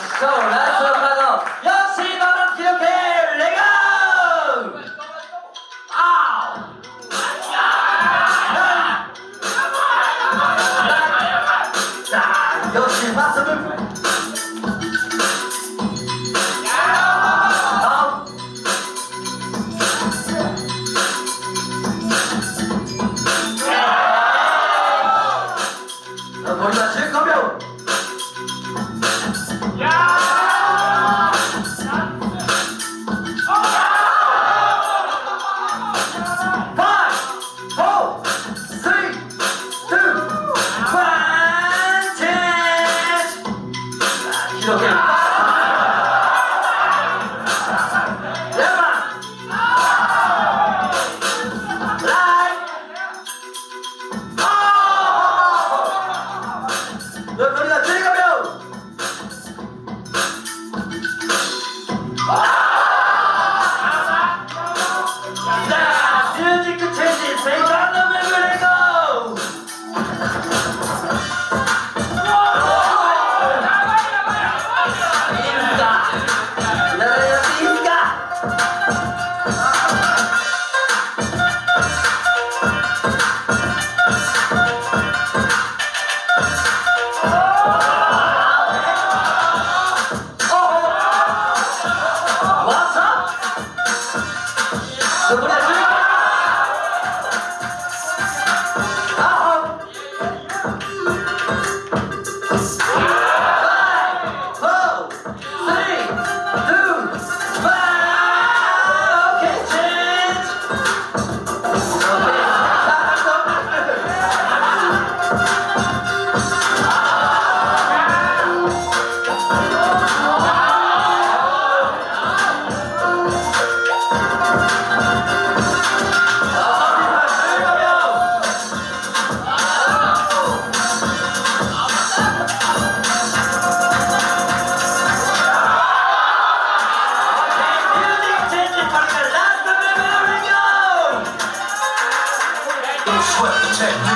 박수 라스 파도 역시 너는 기억해. 레고! 아우 자 역시 박수를 감사합니다. Don't sweat the technique.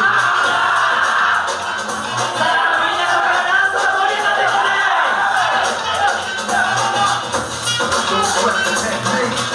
Don't sweat the technique.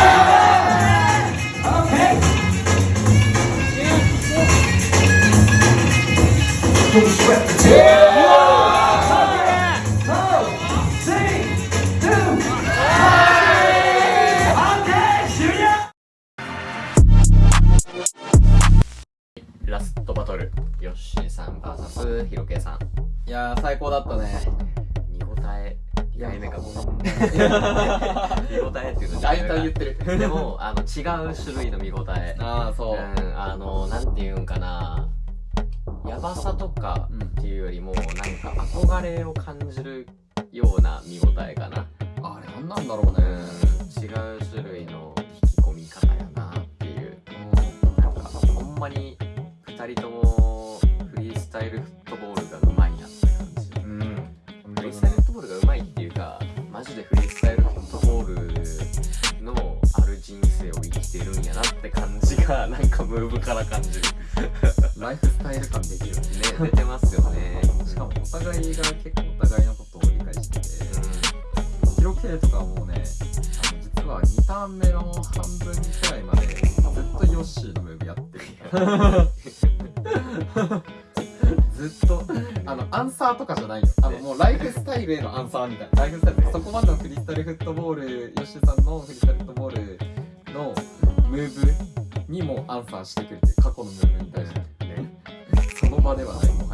Don't sweat the technique. Two ラストバトルヨッシーさん VS ヒロケイさん。いやー最高だったね見応え2回目かも見応えっていうの大体言ってる。でもあの違う種類の見応え。ああそう、うんあのなんていうんかなやばさとかっていうよりもなんか憧れを感じるような見応えかな。あれなんなんだろうね。うん違う種類の引き込み方やなっていう。なんかほんまに2人ともフリースタイルフットボールがうまいなって感じ。うん、フリースタイルフットボールがうまいっていうかマジでフリースタイルフットボールのある人生を生きてるんやなって感じがなんかムーブから感じるライフスタイル感できるね。出てますよね。しかもお互いが結構お互いのことを理解しててヒロケイとかはもうね実は2ターン目の半分くらいまでずっとヨッシーのムーブやってるずっとあのアンサーとかじゃないよあのもうライフスタイルへのアンサーみたいな。ライフスタイルそこまでのフリースタイルフットボールヨッシーさんのフリースタイルフットボールのムーブにもアンサーしてくれて過去のムーブに対してまではない。